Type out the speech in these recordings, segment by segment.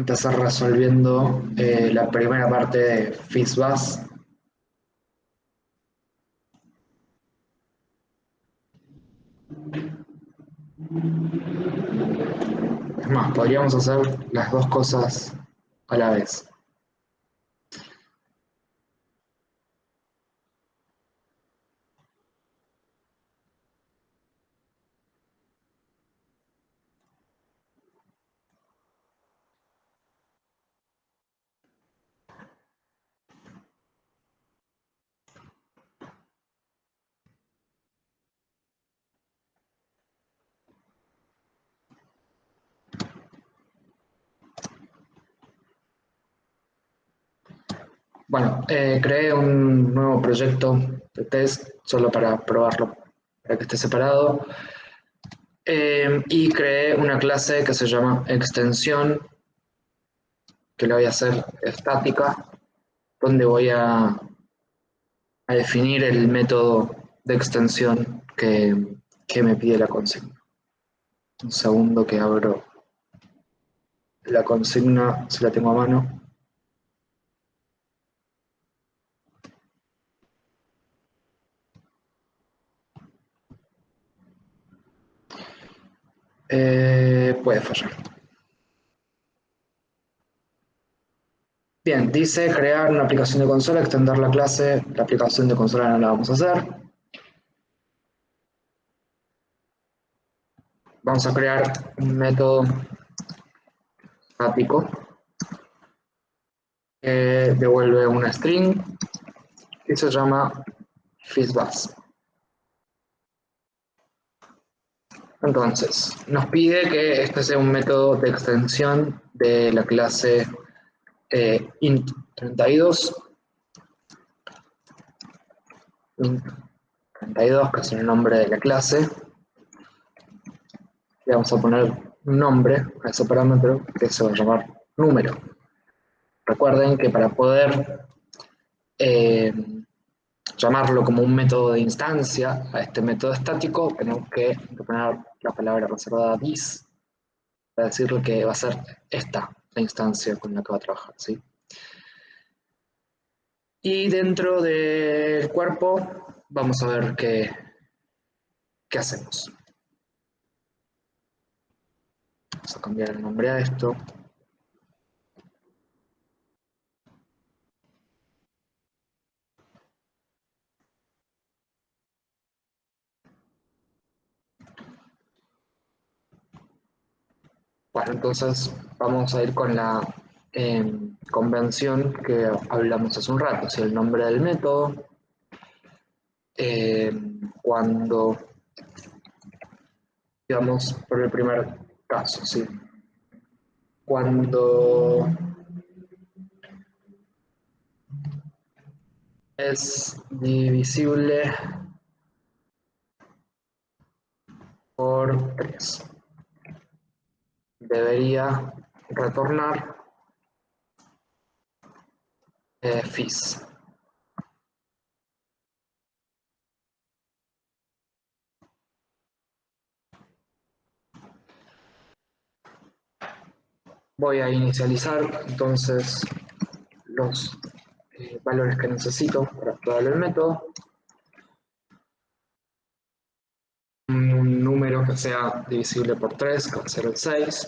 empezar resolviendo eh, la primera parte de FISBAS. Es más, podríamos hacer las dos cosas a la vez. Bueno, eh, creé un nuevo proyecto de test solo para probarlo, para que esté separado. Eh, y creé una clase que se llama extensión, que la voy a hacer estática, donde voy a, a definir el método de extensión que, que me pide la consigna. Un segundo que abro la consigna, si la tengo a mano. Eh, puede fallar. Bien, dice crear una aplicación de consola, extender la clase, la aplicación de consola no la vamos a hacer. Vamos a crear un método estático que devuelve una string y se llama FISBUS. Entonces, nos pide que este sea un método de extensión de la clase eh, int32 int32, que es el nombre de la clase. Le vamos a poner un nombre a ese parámetro que se va a llamar número. Recuerden que para poder eh, llamarlo como un método de instancia a este método estático, tenemos que poner la palabra reservada this para decirle que va a ser esta la instancia con la que va a trabajar. ¿sí? Y dentro del cuerpo vamos a ver qué, qué hacemos. Vamos a cambiar el nombre a esto. Bueno, entonces vamos a ir con la em, convención que hablamos hace un rato, si el nombre del método, em, cuando, digamos, por el primer caso, ¿sí? Cuando es divisible por 3 debería retornar eh, FIS. Voy a inicializar entonces los eh, valores que necesito para activar el método. un número que sea divisible por 3, que va a ser el 6.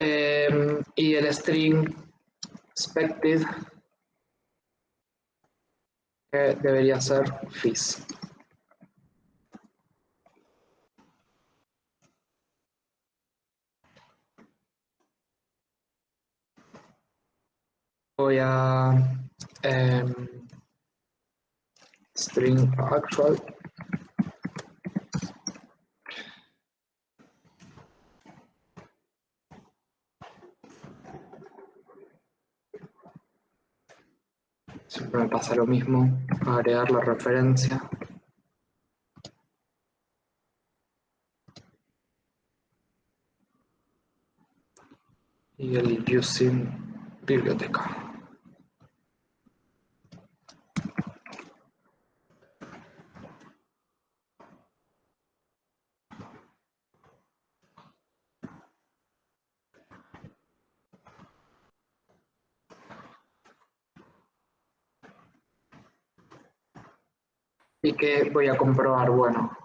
Em, y el string expected que debería ser fis. Voy a em, string actual. Siempre me pasa lo mismo agregar la referencia. Y el using biblioteca y que voy a comprobar, bueno,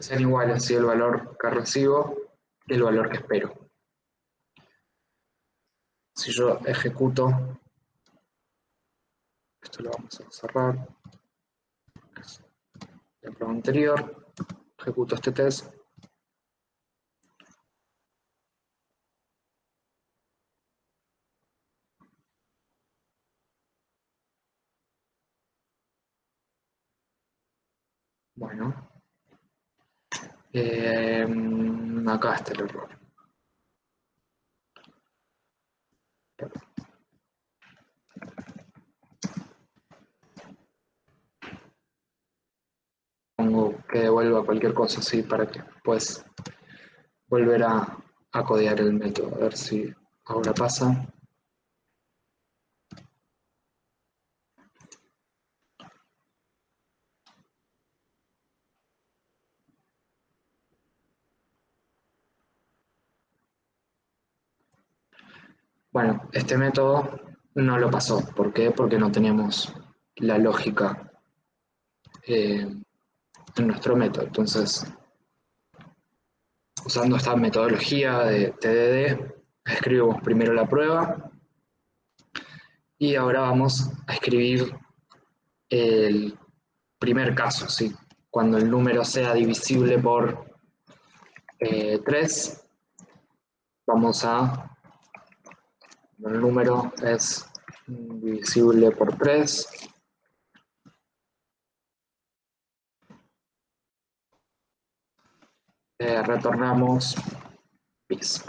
sean iguales así el valor que recibo y el valor que espero. Si yo ejecuto, esto lo vamos a cerrar, la prueba anterior, ejecuto este test, Bueno, eh, acá está el error. Pongo que devuelva cualquier cosa así para que después volver a codear el método, a ver si ahora pasa. Bueno, este método no lo pasó. ¿Por qué? Porque no tenemos la lógica eh, en nuestro método. Entonces, usando esta metodología de TDD, escribimos primero la prueba y ahora vamos a escribir el primer caso, ¿sí? cuando el número sea divisible por 3, eh, vamos a el número es divisible por 3. Eh, retornamos bis.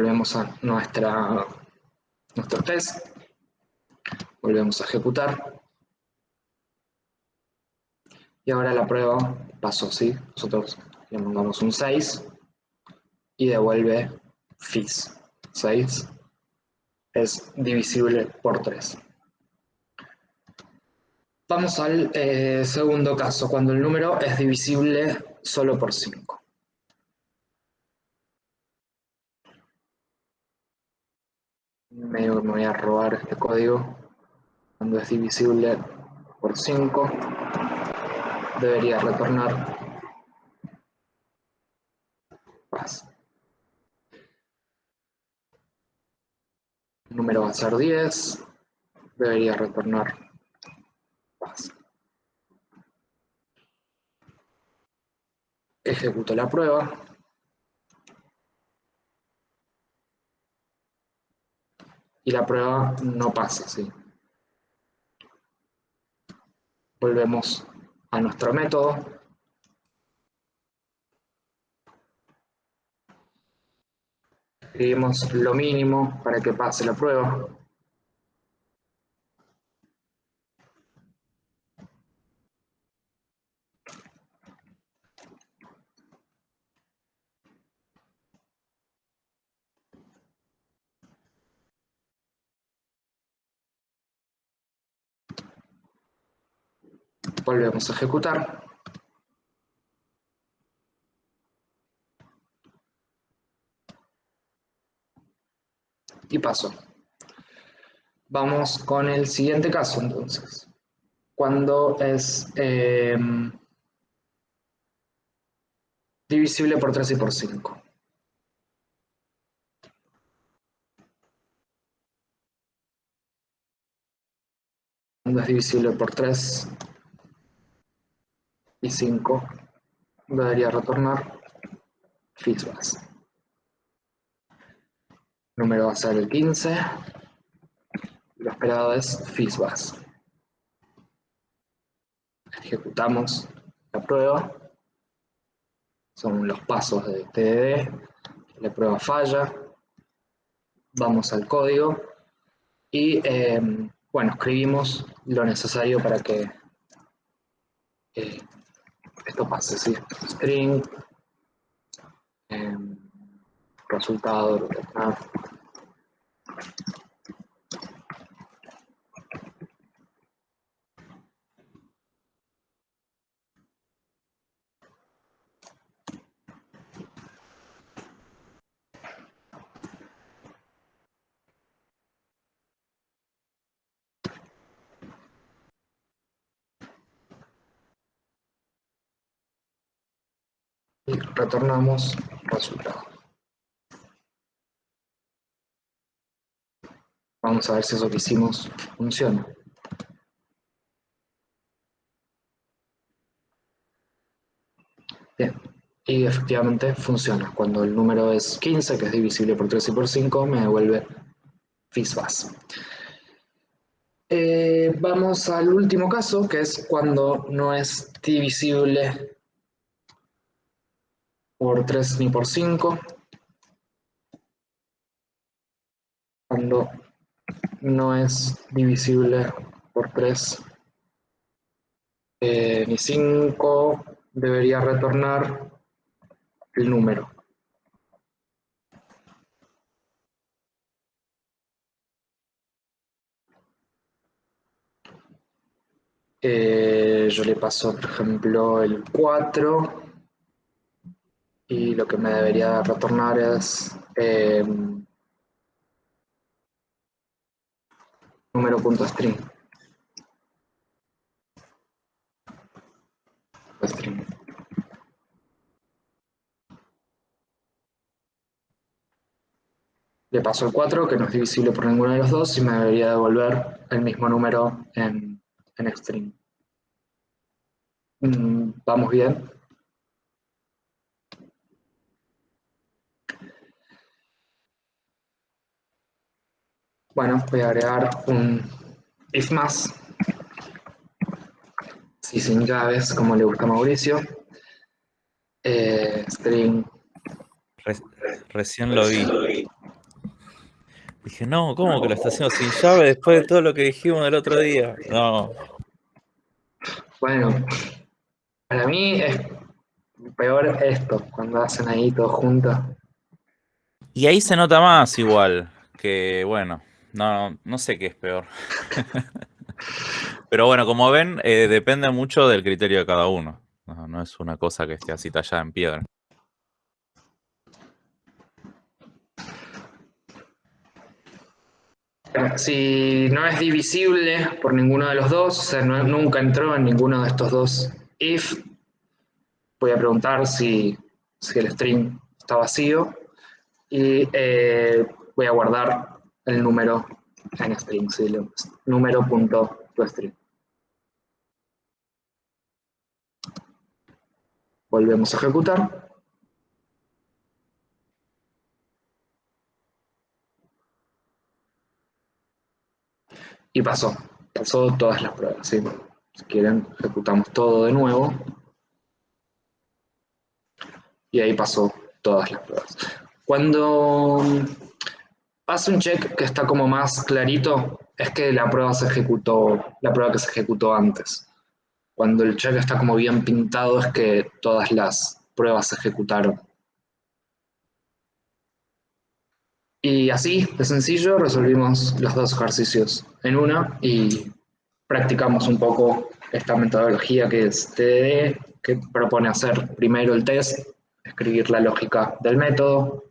Volvemos a nuestra, nuestro test, volvemos a ejecutar, y ahora la prueba pasó, ¿sí? Nosotros le mandamos un 6 y devuelve FIS. 6 es divisible por 3. Vamos al eh, segundo caso, cuando el número es divisible solo por 5. Me voy a robar este código cuando es divisible por 5 debería retornar paz. El número va a ser 10, debería retornar paz. Ejecuto la prueba. Y la prueba no pasa, ¿sí? Volvemos a nuestro método. Escribimos lo mínimo para que pase la prueba. Volvemos a ejecutar. Y paso. Vamos con el siguiente caso entonces. Cuando es em, divisible por 3 y por 5. Cuando es divisible por 3 y 5 debería retornar FISBAS. El número va a ser el 15. Lo esperado es FISBAS. Ejecutamos la prueba. Son los pasos de TDD. La prueba falla. Vamos al código. Y eh, bueno, escribimos lo necesario para que eh, esto pasa, ¿sí? String, em, resultado, lo que está. Y retornamos resultado. Vamos a ver si eso que hicimos funciona. Bien, y efectivamente funciona. Cuando el número es 15, que es divisible por 3 y por 5, me devuelve FISBAS. Eh, vamos al último caso, que es cuando no es divisible por 3 ni por 5. Cuando no es divisible por 3 eh, ni 5, debería retornar el número. Eh, yo le paso, por ejemplo, el 4 y lo que me debería retornar es eh, número punto string. string. Le paso el 4, que no es divisible por ninguno de los dos, y me debería devolver el mismo número en, en string. Mm, ¿Vamos bien? Bueno, voy a agregar un if más, si sin llaves, como le gusta a Mauricio. Eh, string. recién lo vi. Dije, no, ¿cómo que lo está haciendo sin llave después de todo lo que dijimos el otro día? No. Bueno, para mí es peor esto, cuando hacen ahí todo juntos. Y ahí se nota más igual, que bueno, no, no sé qué es peor. Pero bueno, como ven, eh, depende mucho del criterio de cada uno. No, es una cosa que esté así tallada en piedra. Si no es divisible por ninguno de los dos, o sea, nunca entró en ninguno de estos dos if, voy a preguntar si, el string está vacío y eh, voy a guardar el número en string, número punto string. Volvemos a ejecutar. Y pasó, pasó todas las pruebas. Si quieren, ejecutamos todo de nuevo. Y ahí pasó todas las pruebas. Cuando hace un check que está como más clarito, es que la prueba se ejecutó, la prueba que se ejecutó antes. Cuando el check está como bien pintado es que todas las pruebas se ejecutaron. Y así, de sencillo, resolvimos los dos ejercicios en una y practicamos un poco esta metodología que es TDD, que propone hacer primero el test, escribir la lógica del método,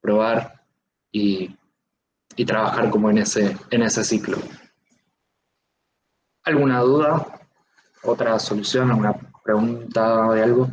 probar y y trabajar como en ese, en ese ciclo. ¿Alguna duda? ¿Otra solución? ¿Alguna pregunta de algo?